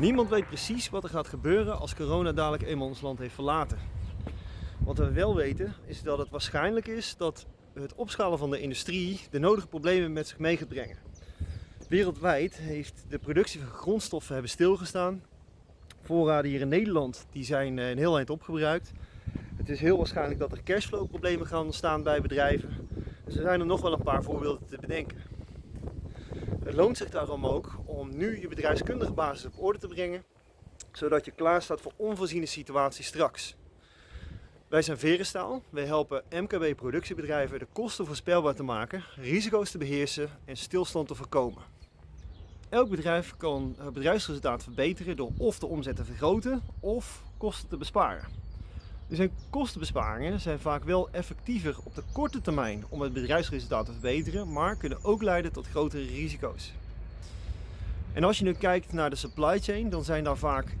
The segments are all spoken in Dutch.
Niemand weet precies wat er gaat gebeuren als corona dadelijk eenmaal ons land heeft verlaten. Wat we wel weten is dat het waarschijnlijk is dat het opschalen van de industrie de nodige problemen met zich mee gaat brengen. Wereldwijd heeft de productie van grondstoffen hebben stilgestaan. Voorraden hier in Nederland die zijn eh, een heel eind opgebruikt. Het is heel waarschijnlijk dat er cashflow problemen gaan ontstaan bij bedrijven. Dus er zijn er nog wel een paar voorbeelden te bedenken. Het loont zich daarom ook om nu je bedrijfskundige basis op orde te brengen, zodat je klaar staat voor onvoorziene situaties straks. Wij zijn Verenstaal. Wij helpen MKB productiebedrijven de kosten voorspelbaar te maken, risico's te beheersen en stilstand te voorkomen. Elk bedrijf kan het bedrijfsresultaat verbeteren door of de omzet te vergroten of kosten te besparen. Dus kostenbesparingen zijn vaak wel effectiever op de korte termijn om het bedrijfsresultaat te verbeteren, maar kunnen ook leiden tot grotere risico's. En als je nu kijkt naar de supply chain, dan zijn daar vaak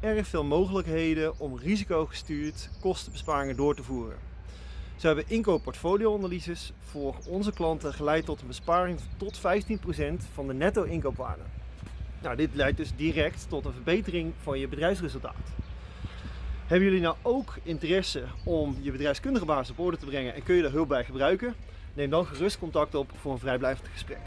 erg veel mogelijkheden om risicogestuurd kostenbesparingen door te voeren. Zo hebben inkoopportfolio-analyses voor onze klanten geleid tot een besparing tot 15% van de netto inkoopwaarde. Nou, dit leidt dus direct tot een verbetering van je bedrijfsresultaat. Hebben jullie nou ook interesse om je bedrijfskundige basis op orde te brengen en kun je daar hulp bij gebruiken? Neem dan gerust contact op voor een vrijblijvend gesprek.